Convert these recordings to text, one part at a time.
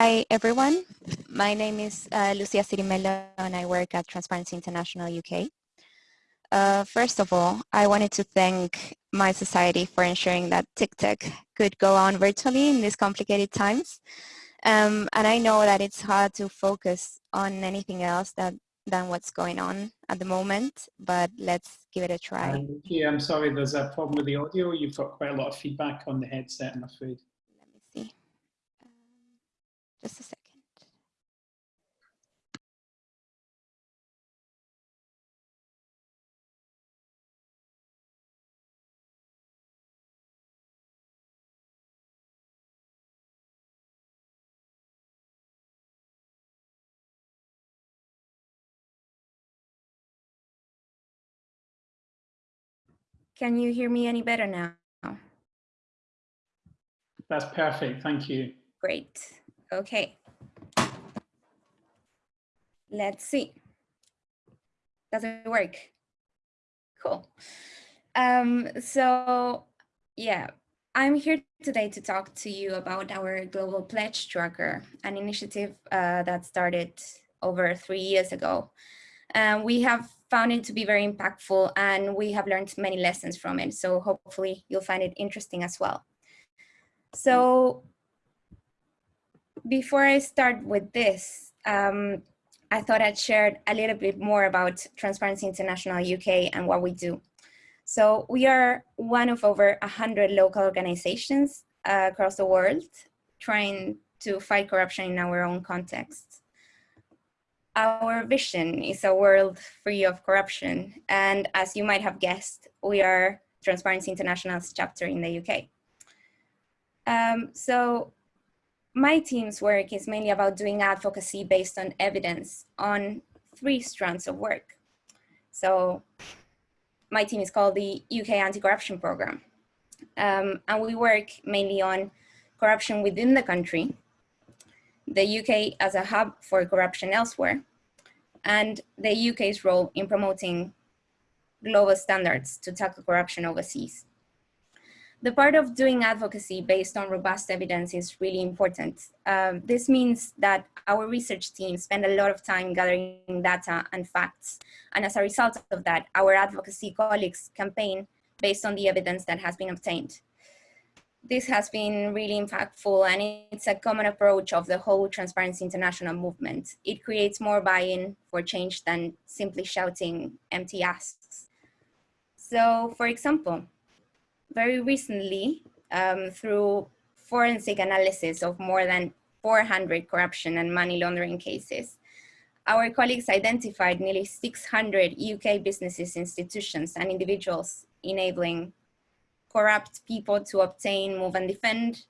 Hi, everyone. My name is uh, Lucia Cirimelo and I work at Transparency International UK. Uh, first of all, I wanted to thank mySociety for ensuring that TICTeC could go on virtually in these complicated times. Um, and I know that it's hard to focus on anything else that, than what's going on at the moment, but let's give it a try. Um, yeah, I'm sorry, there's a problem with the audio. You've got quite a lot of feedback on the headset, I'm afraid. Let me see. Um, just a second. Can you hear me any better now? That's perfect. Thank you. Great. Okay. Let's see. Does it work? Cool. Um, so yeah, I'm here today to talk to you about our Global Pledge Tracker, an initiative uh, that started over three years ago. Um, we have found it to be very impactful and we have learned many lessons from it. So hopefully you'll find it interesting as well. So before I start with this, um, I thought I'd share a little bit more about Transparency International UK and what we do. So we are one of over 100 local organizations uh, across the world trying to fight corruption in our own context. Our vision is a world free of corruption. And as you might have guessed, we are Transparency International's chapter in the UK. Um, so my team's work is mainly about doing advocacy based on evidence on three strands of work. So my team is called the UK Anti-Corruption Programme. Um, and we work mainly on corruption within the country, the UK as a hub for corruption elsewhere, and the UK's role in promoting global standards to tackle corruption overseas. The part of doing advocacy based on robust evidence is really important. Um, this means that our research team spend a lot of time gathering data and facts. And as a result of that, our advocacy colleagues campaign based on the evidence that has been obtained this has been really impactful and it's a common approach of the whole Transparency International movement. It creates more buy-in for change than simply shouting empty asks. So for example, very recently, um, through forensic analysis of more than 400 corruption and money laundering cases, our colleagues identified nearly 600 UK businesses, institutions, and individuals enabling corrupt people to obtain, move, and defend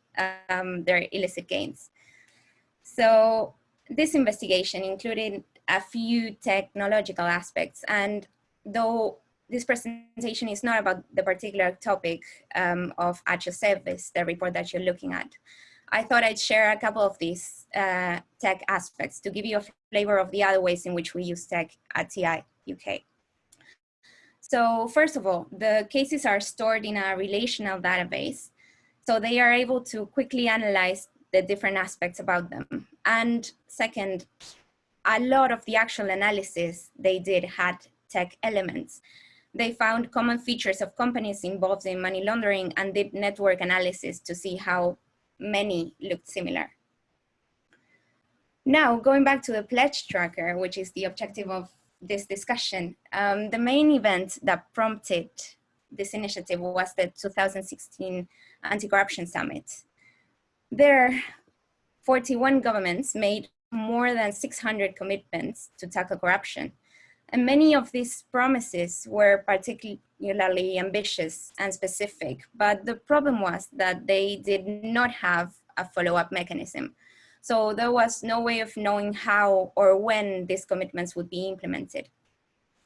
um, their illicit gains. So this investigation included a few technological aspects, and though this presentation is not about the particular topic um, of HSF, the report that you're looking at, I thought I'd share a couple of these uh, tech aspects to give you a flavor of the other ways in which we use tech at TI UK. So first of all, the cases are stored in a relational database. So they are able to quickly analyze the different aspects about them. And second, a lot of the actual analysis they did had tech elements. They found common features of companies involved in money laundering and did network analysis to see how many looked similar. Now, going back to the pledge tracker, which is the objective of this discussion. Um, the main event that prompted this initiative was the 2016 Anti-Corruption Summit. There, 41 governments made more than 600 commitments to tackle corruption. And many of these promises were particularly ambitious and specific, but the problem was that they did not have a follow-up mechanism. So there was no way of knowing how or when these commitments would be implemented.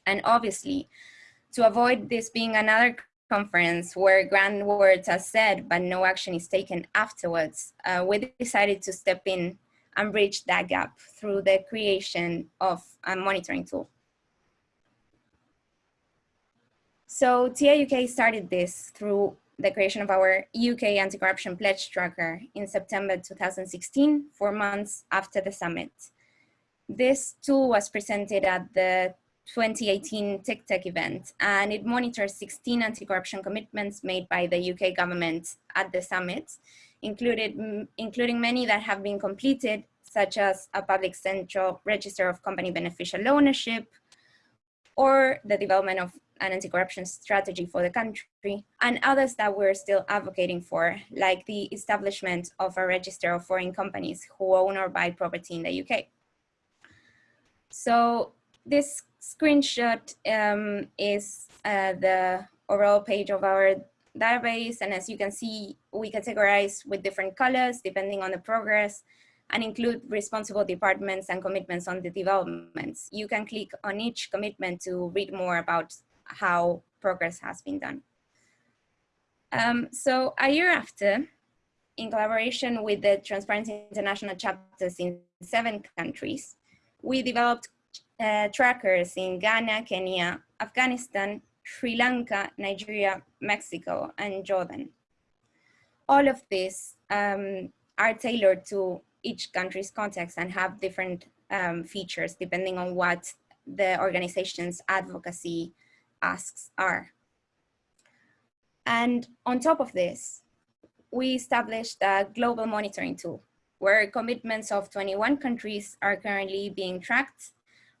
And obviously, to avoid this being another conference where grand words are said, but no action is taken afterwards, uh, we decided to step in and bridge that gap through the creation of a monitoring tool. So TIUK started this through the creation of our UK anti-corruption pledge tracker in September 2016, four months after the summit. This tool was presented at the 2018 Tech TICTeC event, and it monitors 16 anti-corruption commitments made by the UK government at the summit, included, including many that have been completed, such as a public central register of company beneficial ownership, or the development of an anti-corruption strategy for the country, and others that we're still advocating for, like the establishment of a register of foreign companies who own or buy property in the UK. So this screenshot um, is uh, the overall page of our database. And as you can see, we categorize with different colors depending on the progress and include responsible departments and commitments on the developments. You can click on each commitment to read more about how progress has been done. Um, so a year after, in collaboration with the Transparency International chapters in seven countries, we developed uh, trackers in Ghana, Kenya, Afghanistan, Sri Lanka, Nigeria, Mexico, and Jordan. All of these um, are tailored to each country's context and have different um, features depending on what the organization's advocacy asks are. And on top of this, we established a global monitoring tool where commitments of 21 countries are currently being tracked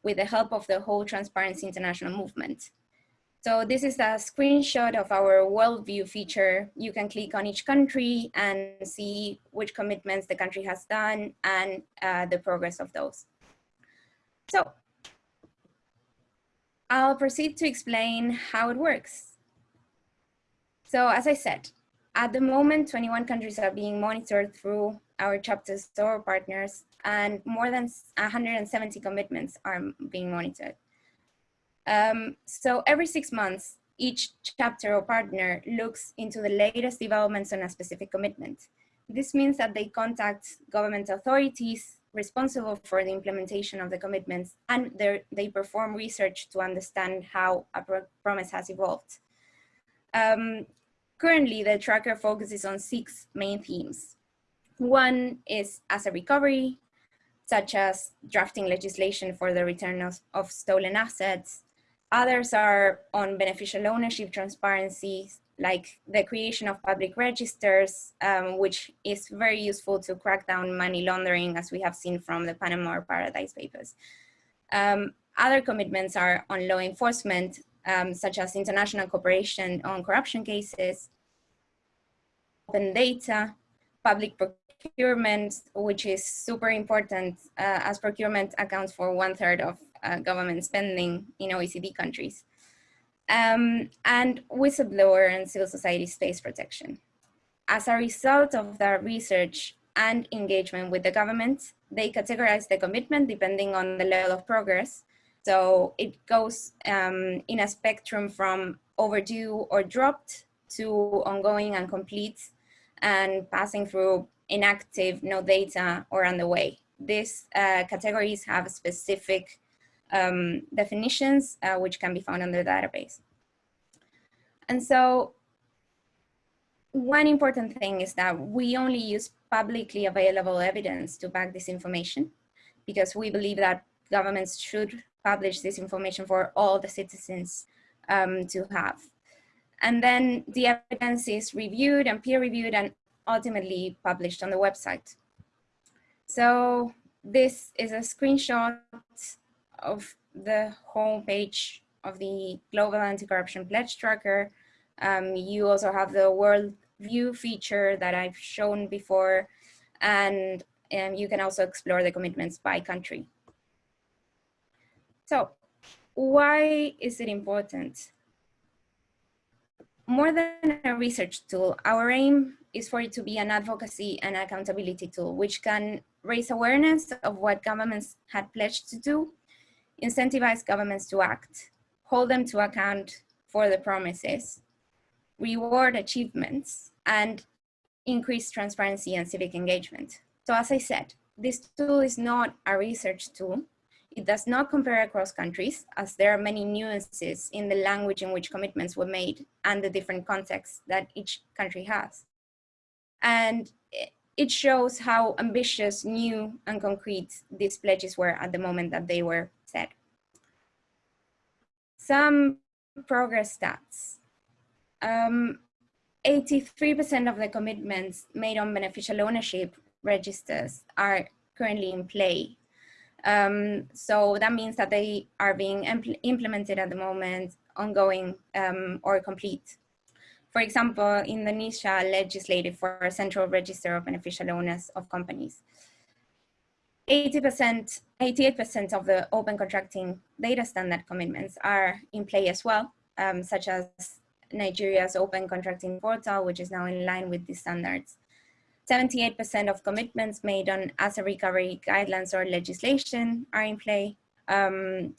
with the help of the whole Transparency International movement. So this is a screenshot of our world view feature. You can click on each country and see which commitments the country has done and uh, the progress of those. So I'll proceed to explain how it works. So as I said, at the moment, 21 countries are being monitored through our chapter store partners and more than 170 commitments are being monitored. Um, so every six months, each chapter or partner looks into the latest developments on a specific commitment. This means that they contact government authorities responsible for the implementation of the commitments and they perform research to understand how a pro promise has evolved. Um, currently, the tracker focuses on six main themes. One is asset recovery, such as drafting legislation for the return of, of stolen assets. Others are on beneficial ownership transparency, like the creation of public registers, um, which is very useful to crack down money laundering, as we have seen from the Panama Paradise Papers. Um, other commitments are on law enforcement, um, such as international cooperation on corruption cases, open data, public procurement, which is super important uh, as procurement accounts for one third of uh, government spending in OECD countries. Um, and whistleblower and civil society space protection. As a result of their research and engagement with the government, they categorize the commitment depending on the level of progress. So it goes um, in a spectrum from overdue or dropped to ongoing and complete and passing through inactive, no data, or on the way. These uh, categories have specific um, definitions uh, which can be found on the database. And so one important thing is that we only use publicly available evidence to back this information because we believe that governments should publish this information for all the citizens um, to have. And then the evidence is reviewed and peer reviewed and ultimately published on the website. So this is a screenshot of the homepage of the Global Anti-Corruption Pledge Tracker. Um, you also have the world view feature that I've shown before, and um, you can also explore the commitments by country. So why is it important? More than a research tool, our aim is for it to be an advocacy and accountability tool, which can raise awareness of what governments had pledged to do, incentivize governments to act, hold them to account for the promises, reward achievements, and increase transparency and civic engagement. So as I said, this tool is not a research tool. It does not compare across countries as there are many nuances in the language in which commitments were made and the different contexts that each country has. And it shows how ambitious, new and concrete these pledges were at the moment that they were. Some progress stats. 83% um, of the commitments made on beneficial ownership registers are currently in play. Um, so that means that they are being impl implemented at the moment, ongoing um, or complete. For example, Indonesia legislated for a central register of beneficial owners of companies. 80%, 88% of the open contracting data standard commitments are in play as well, um, such as Nigeria's open contracting portal, which is now in line with the standards. 78% of commitments made on asset recovery guidelines or legislation are in play. Um,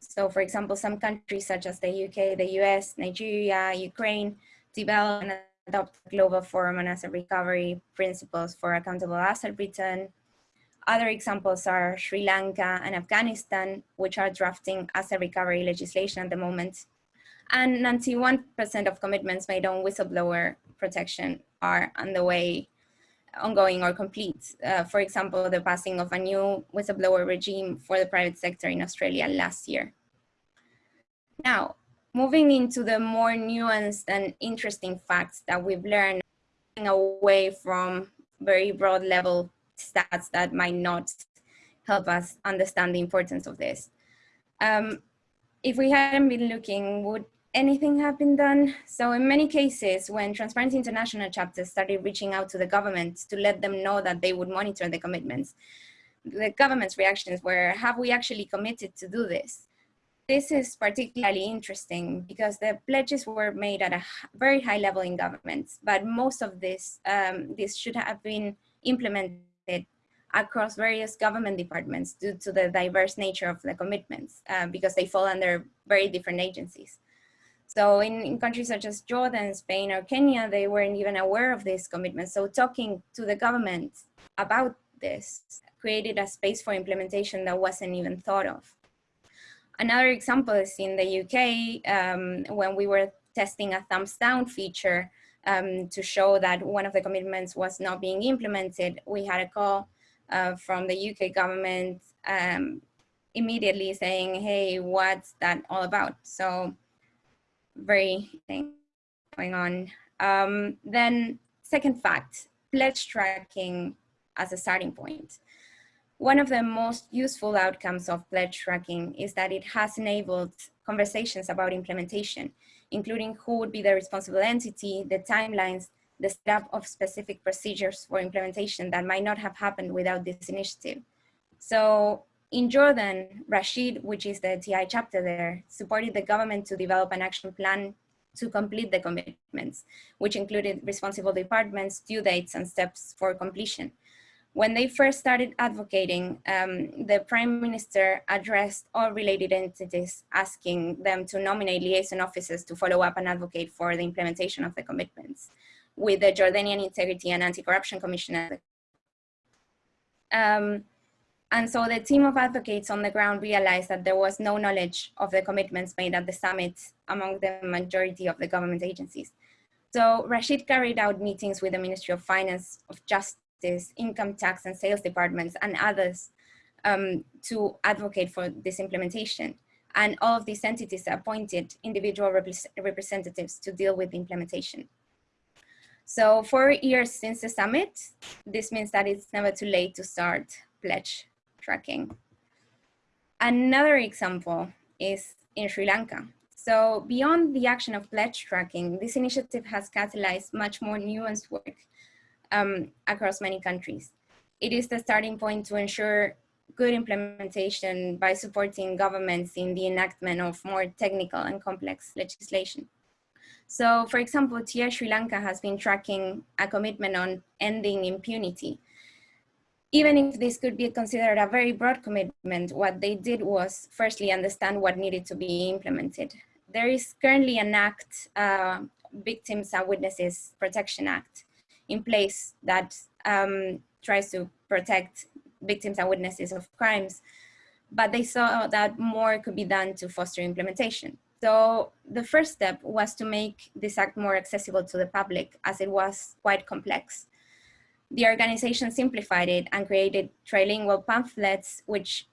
so for example, some countries such as the UK, the US, Nigeria, Ukraine, develop and adopt global forum on asset recovery principles for accountable asset return. Other examples are Sri Lanka and Afghanistan, which are drafting asset recovery legislation at the moment. And 91% of commitments made on whistleblower protection are on the way ongoing or complete. Uh, for example, the passing of a new whistleblower regime for the private sector in Australia last year. Now, moving into the more nuanced and interesting facts that we've learned away from very broad level stats that might not help us understand the importance of this. Um, if we hadn't been looking, would anything have been done? So in many cases, when Transparency International chapters started reaching out to the government to let them know that they would monitor the commitments, the government's reactions were, have we actually committed to do this? This is particularly interesting because the pledges were made at a very high level in governments, but most of this, um, this should have been implemented across various government departments due to the diverse nature of the commitments uh, because they fall under very different agencies. So in, in, countries such as Jordan, Spain, or Kenya, they weren't even aware of this commitment. So talking to the government about this created a space for implementation that wasn't even thought of. Another example is in the UK, um, when we were testing a thumbs down feature um, to show that one of the commitments was not being implemented, we had a call uh, from the UK government um, immediately saying, hey, what's that all about? So very thing going on. Um, then second fact, pledge tracking as a starting point. One of the most useful outcomes of pledge tracking is that it has enabled conversations about implementation, including who would be the responsible entity, the timelines, the setup of specific procedures for implementation that might not have happened without this initiative. So in Jordan, Rasheed, which is the TI chapter there, supported the government to develop an action plan to complete the commitments, which included responsible departments, due dates, and steps for completion. When they first started advocating, um, the prime minister addressed all related entities, asking them to nominate liaison officers to follow up and advocate for the implementation of the commitments with the Jordanian Integrity and Anti-Corruption Commission. Um, and so the team of advocates on the ground realized that there was no knowledge of the commitments made at the summit among the majority of the government agencies. So Rasheed carried out meetings with the Ministry of Finance, of Justice, Income Tax and Sales Departments and others um, to advocate for this implementation. And all of these entities appointed individual rep representatives to deal with the implementation. So four years since the summit, this means that it's never too late to start pledge tracking. Another example is in Sri Lanka. So beyond the action of pledge tracking, this initiative has catalyzed much more nuanced work um, across many countries. It is the starting point to ensure good implementation by supporting governments in the enactment of more technical and complex legislation. So for example, TIA Sri Lanka has been tracking a commitment on ending impunity even if this could be considered a very broad commitment, what they did was firstly understand what needed to be implemented. There is currently an act, uh, Victims and Witnesses Protection Act, in place that um, tries to protect victims and witnesses of crimes. but they saw that more could be done to foster implementation. So the first step was to make this act more accessible to the public as it was quite complex. The organization simplified it and created trilingual pamphlets which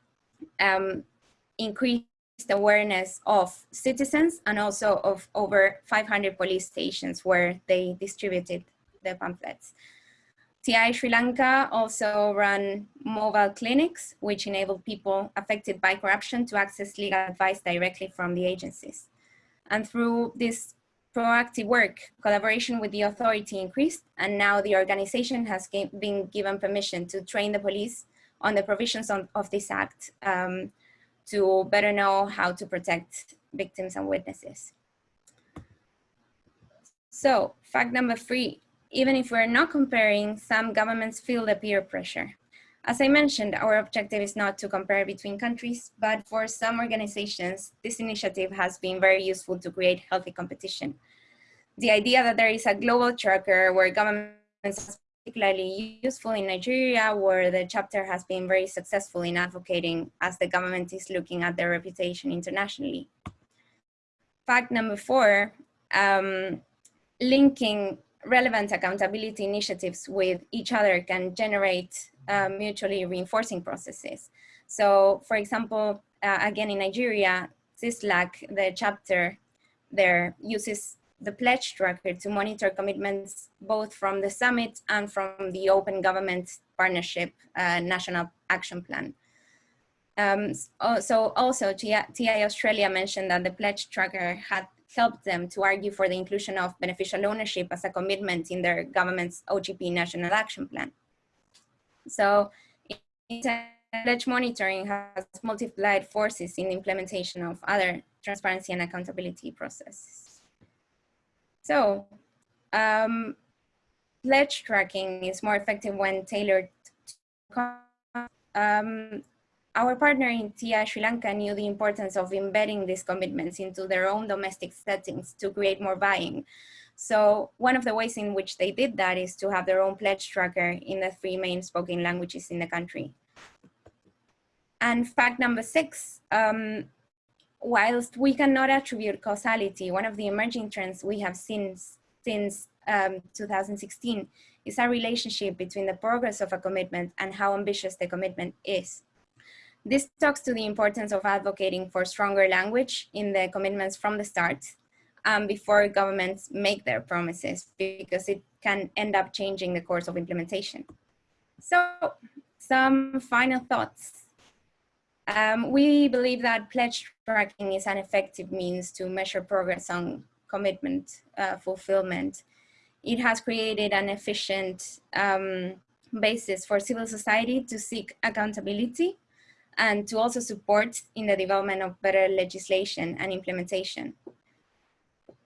um, increased awareness of citizens and also of over 500 police stations where they distributed the pamphlets. TI Sri Lanka also ran mobile clinics, which enabled people affected by corruption to access legal advice directly from the agencies. And through this proactive work, collaboration with the authority increased, and now the organization has been given permission to train the police on the provisions of, of this act um, to better know how to protect victims and witnesses. So fact number three, even if we're not comparing, some governments feel the peer pressure. As I mentioned, our objective is not to compare between countries, but for some organizations, this initiative has been very useful to create healthy competition. The idea that there is a global tracker where governments particularly useful in Nigeria, where the chapter has been very successful in advocating as the government is looking at their reputation internationally. Fact number four, um, linking relevant accountability initiatives with each other can generate uh, mutually reinforcing processes. So for example, uh, again in Nigeria, CISLAC, the chapter there uses the pledge tracker to monitor commitments both from the summit and from the Open Government Partnership uh, National Action Plan. Um, so also TI Australia mentioned that the pledge tracker had helped them to argue for the inclusion of beneficial ownership as a commitment in their government's OGP National Action Plan. So pledge monitoring has multiplied forces in the implementation of other transparency and accountability processes. So um, pledge tracking is more effective when tailored um, our partner in TI Sri Lanka knew the importance of embedding these commitments into their own domestic settings to create more buying. So one of the ways in which they did that is to have their own pledge tracker in the three main spoken languages in the country. And fact number six, um, whilst we cannot attribute causality, one of the emerging trends we have seen since um, 2016 is a relationship between the progress of a commitment and how ambitious the commitment is. This talks to the importance of advocating for stronger language in the commitments from the start um, before governments make their promises because it can end up changing the course of implementation. So some final thoughts. Um, we believe that pledge tracking is an effective means to measure progress on commitment uh, fulfillment. It has created an efficient um, basis for civil society to seek accountability and to also support in the development of better legislation and implementation.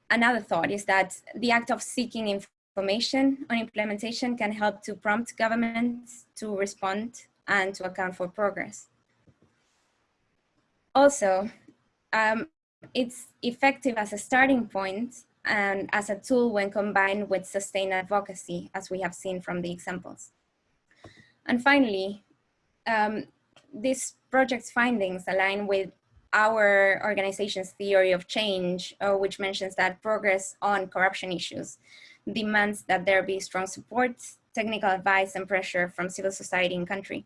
Another thought is that the act of seeking information on implementation can help to prompt governments to respond and to account for progress. Also, um, it's effective as a starting point and as a tool when combined with sustained advocacy, as we have seen from the examples. And finally, um, this project's findings align with our organization's theory of change, uh, which mentions that progress on corruption issues demands that there be strong support, technical advice, and pressure from civil society in country.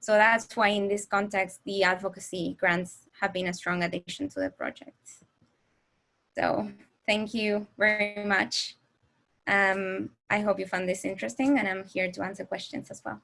So that's why in this context, the advocacy grants have been a strong addition to the project. So thank you very much. Um, I hope you found this interesting and I'm here to answer questions as well.